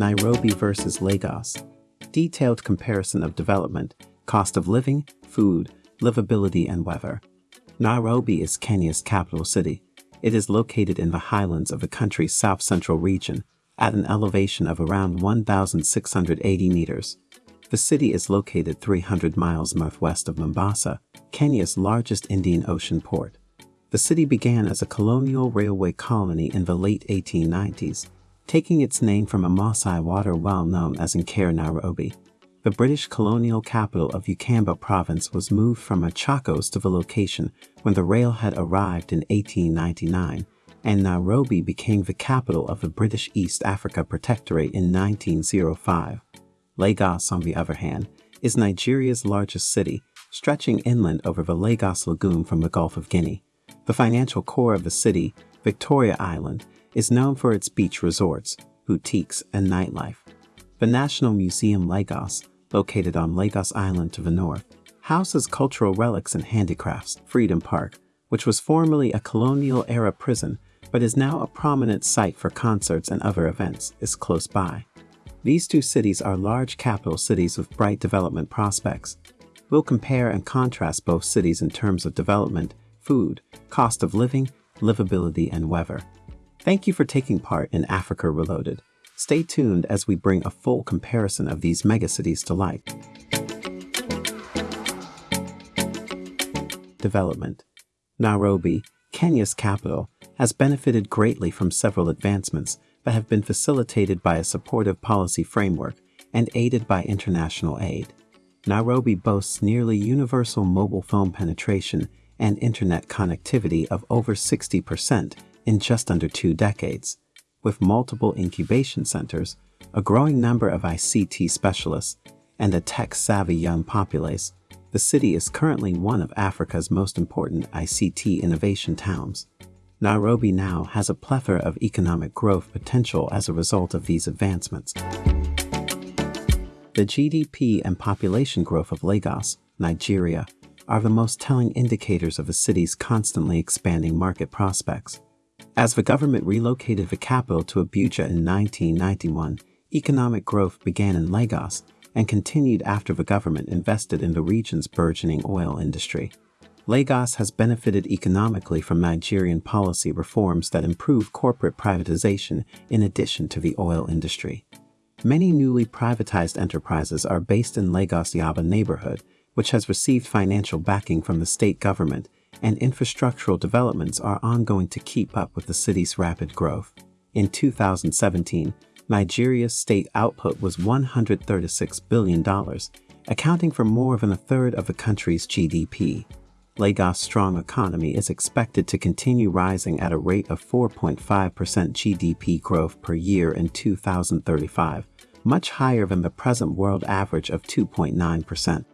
Nairobi versus Lagos. Detailed comparison of development, cost of living, food, livability, and weather. Nairobi is Kenya's capital city. It is located in the highlands of the country's south-central region, at an elevation of around 1,680 meters. The city is located 300 miles northwest of Mombasa, Kenya's largest Indian Ocean port. The city began as a colonial railway colony in the late 1890s, taking its name from a Maasai water well known as Enkare Nairobi. The British colonial capital of Ukamba province was moved from Machakos to the location when the rail had arrived in 1899, and Nairobi became the capital of the British East Africa Protectorate in 1905. Lagos, on the other hand, is Nigeria's largest city, stretching inland over the Lagos Lagoon from the Gulf of Guinea. The financial core of the city, Victoria Island, is known for its beach resorts, boutiques, and nightlife. The National Museum Lagos, located on Lagos Island to the north, houses cultural relics and handicrafts. Freedom Park, which was formerly a colonial-era prison but is now a prominent site for concerts and other events, is close by. These two cities are large capital cities with bright development prospects. We'll compare and contrast both cities in terms of development, food, cost of living, livability, and weather. Thank you for taking part in Africa Reloaded. Stay tuned as we bring a full comparison of these megacities to life. Development Nairobi, Kenya's capital, has benefited greatly from several advancements that have been facilitated by a supportive policy framework and aided by international aid. Nairobi boasts nearly universal mobile phone penetration and internet connectivity of over 60% in just under two decades. With multiple incubation centers, a growing number of ICT specialists, and a tech-savvy young populace, the city is currently one of Africa's most important ICT innovation towns. Nairobi now has a plethora of economic growth potential as a result of these advancements. The GDP and population growth of Lagos, Nigeria, are the most telling indicators of a city's constantly expanding market prospects. As the government relocated the capital to Abuja in 1991, economic growth began in Lagos and continued after the government invested in the region's burgeoning oil industry. Lagos has benefited economically from Nigerian policy reforms that improve corporate privatization in addition to the oil industry. Many newly privatized enterprises are based in Lagos Yaba neighborhood, which has received financial backing from the state government and infrastructural developments are ongoing to keep up with the city's rapid growth. In 2017, Nigeria's state output was $136 billion, accounting for more than a third of the country's GDP. Lagos' strong economy is expected to continue rising at a rate of 4.5% GDP growth per year in 2035, much higher than the present world average of 2.9%.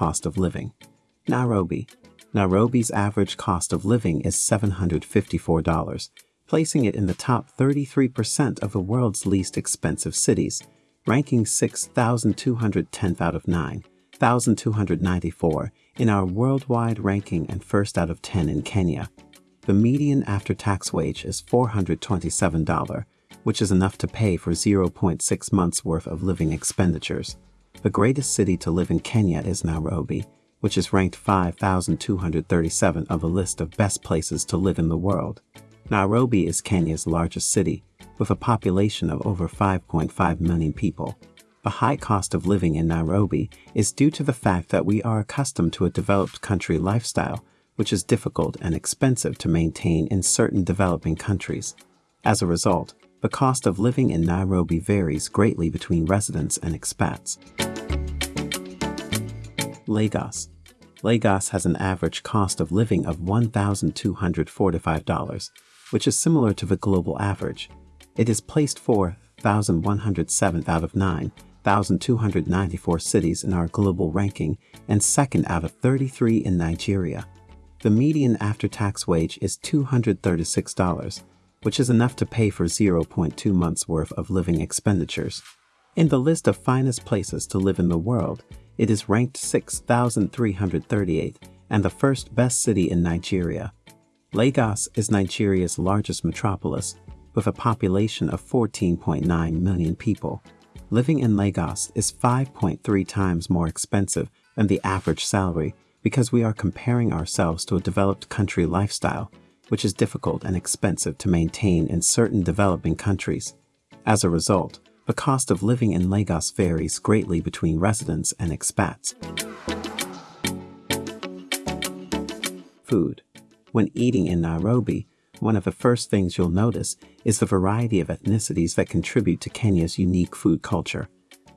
cost of living. Nairobi. Nairobi's average cost of living is $754, placing it in the top 33% of the world's least expensive cities, ranking 6,210th out of 9, 1,294 in our worldwide ranking and first out of 10 in Kenya. The median after-tax wage is $427, which is enough to pay for 0.6 months worth of living expenditures. The greatest city to live in Kenya is Nairobi, which is ranked 5,237 of the list of best places to live in the world. Nairobi is Kenya's largest city, with a population of over 5.5 million people. The high cost of living in Nairobi is due to the fact that we are accustomed to a developed country lifestyle, which is difficult and expensive to maintain in certain developing countries. As a result, the cost of living in Nairobi varies greatly between residents and expats. Lagos. Lagos has an average cost of living of $1,245, which is similar to the global average. It is placed 4,107th out of 9,294 cities in our global ranking and second out of 33 in Nigeria. The median after-tax wage is $236, which is enough to pay for 0.2 months worth of living expenditures. In the list of finest places to live in the world, it is ranked 6,338 and the first best city in Nigeria. Lagos is Nigeria's largest metropolis, with a population of 14.9 million people. Living in Lagos is 5.3 times more expensive than the average salary because we are comparing ourselves to a developed country lifestyle, which is difficult and expensive to maintain in certain developing countries. As a result, the cost of living in Lagos varies greatly between residents and expats. Food. When eating in Nairobi, one of the first things you'll notice is the variety of ethnicities that contribute to Kenya's unique food culture.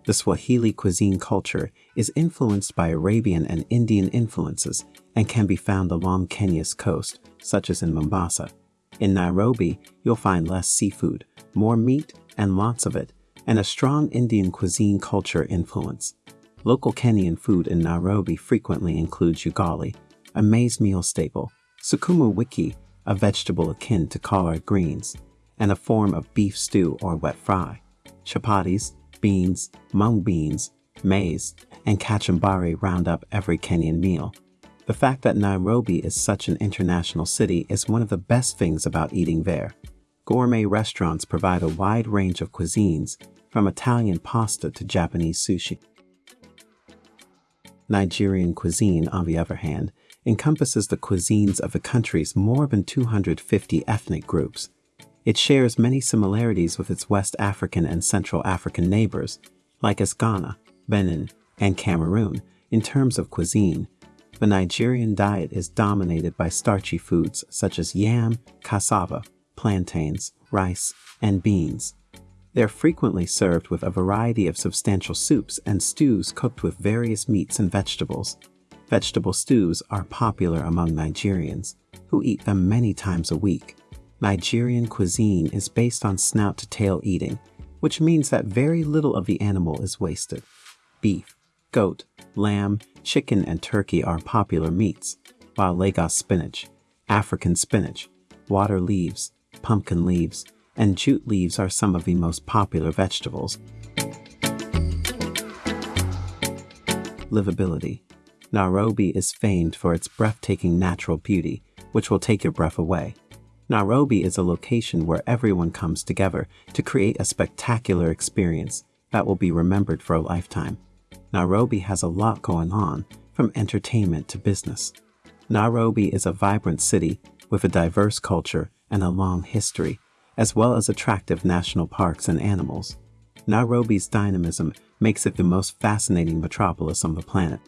The Swahili cuisine culture is influenced by Arabian and Indian influences and can be found along Kenya's coast, such as in Mombasa. In Nairobi, you'll find less seafood, more meat, and lots of it, and a strong Indian cuisine culture influence. Local Kenyan food in Nairobi frequently includes ugali, a maize meal staple, sukuma wiki, a vegetable akin to collard greens, and a form of beef stew or wet fry, chapatis, beans, mung beans, maize, and kachumbari round up every Kenyan meal. The fact that Nairobi is such an international city is one of the best things about eating there. Gourmet restaurants provide a wide range of cuisines, from Italian pasta to Japanese sushi. Nigerian cuisine, on the other hand, encompasses the cuisines of the country's more than 250 ethnic groups. It shares many similarities with its West African and Central African neighbors, like as Ghana, Benin, and Cameroon, in terms of cuisine. The Nigerian diet is dominated by starchy foods such as yam, cassava, plantains, rice, and beans. They're frequently served with a variety of substantial soups and stews cooked with various meats and vegetables. Vegetable stews are popular among Nigerians, who eat them many times a week. Nigerian cuisine is based on snout to tail eating, which means that very little of the animal is wasted. Beef, goat, lamb, chicken, and turkey are popular meats, while Lagos spinach, African spinach, water leaves, pumpkin leaves, and jute leaves are some of the most popular vegetables. Livability Nairobi is famed for its breathtaking natural beauty, which will take your breath away. Nairobi is a location where everyone comes together to create a spectacular experience that will be remembered for a lifetime. Nairobi has a lot going on, from entertainment to business. Nairobi is a vibrant city with a diverse culture and a long history, as well as attractive national parks and animals. Nairobi's dynamism makes it the most fascinating metropolis on the planet.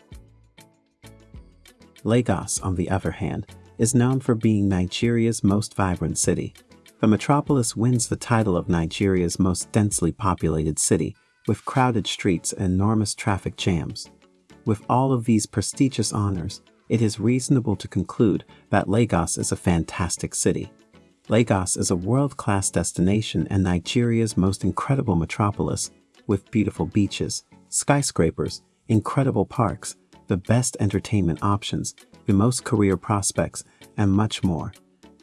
Lagos, on the other hand, is known for being Nigeria's most vibrant city. The metropolis wins the title of Nigeria's most densely populated city, with crowded streets and enormous traffic jams. With all of these prestigious honors, it is reasonable to conclude that Lagos is a fantastic city. Lagos is a world-class destination and Nigeria's most incredible metropolis, with beautiful beaches, skyscrapers, incredible parks, the best entertainment options, the most career prospects, and much more.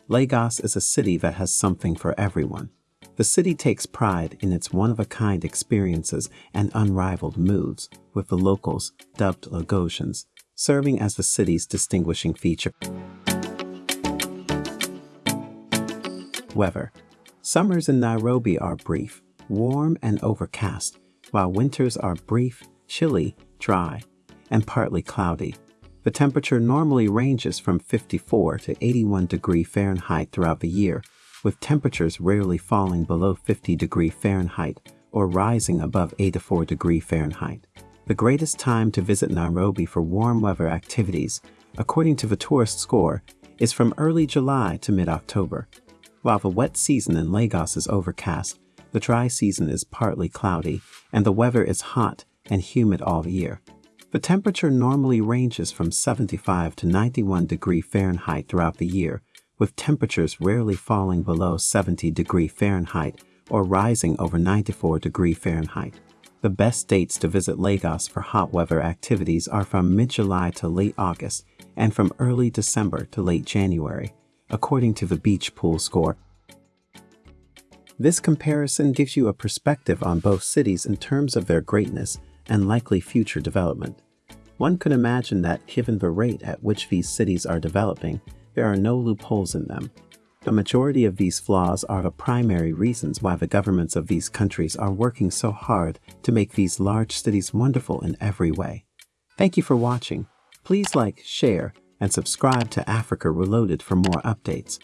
Lagos is a city that has something for everyone. The city takes pride in its one-of-a-kind experiences and unrivaled moods, with the locals, dubbed Lagosians, serving as the city's distinguishing feature. Weather. Summers in Nairobi are brief, warm and overcast, while winters are brief, chilly, dry, and partly cloudy. The temperature normally ranges from 54 to 81 degree Fahrenheit throughout the year, with temperatures rarely falling below 50 degree Fahrenheit or rising above 84 degree Fahrenheit. The greatest time to visit Nairobi for warm weather activities, according to the tourist score, is from early July to mid-October. While the wet season in Lagos is overcast, the dry season is partly cloudy, and the weather is hot and humid all year. The temperature normally ranges from 75 to 91 degree Fahrenheit throughout the year, with temperatures rarely falling below 70 degree Fahrenheit or rising over 94 degree Fahrenheit. The best dates to visit Lagos for hot weather activities are from mid-July to late August and from early December to late January, according to the Beach Pool score. This comparison gives you a perspective on both cities in terms of their greatness and likely future development. One could imagine that given the rate at which these cities are developing, There are no loopholes in them. The majority of these flaws are the primary reasons why the governments of these countries are working so hard to make these large cities wonderful in every way. Thank you for watching. Please like, share, and subscribe to Africa Reloaded for more updates.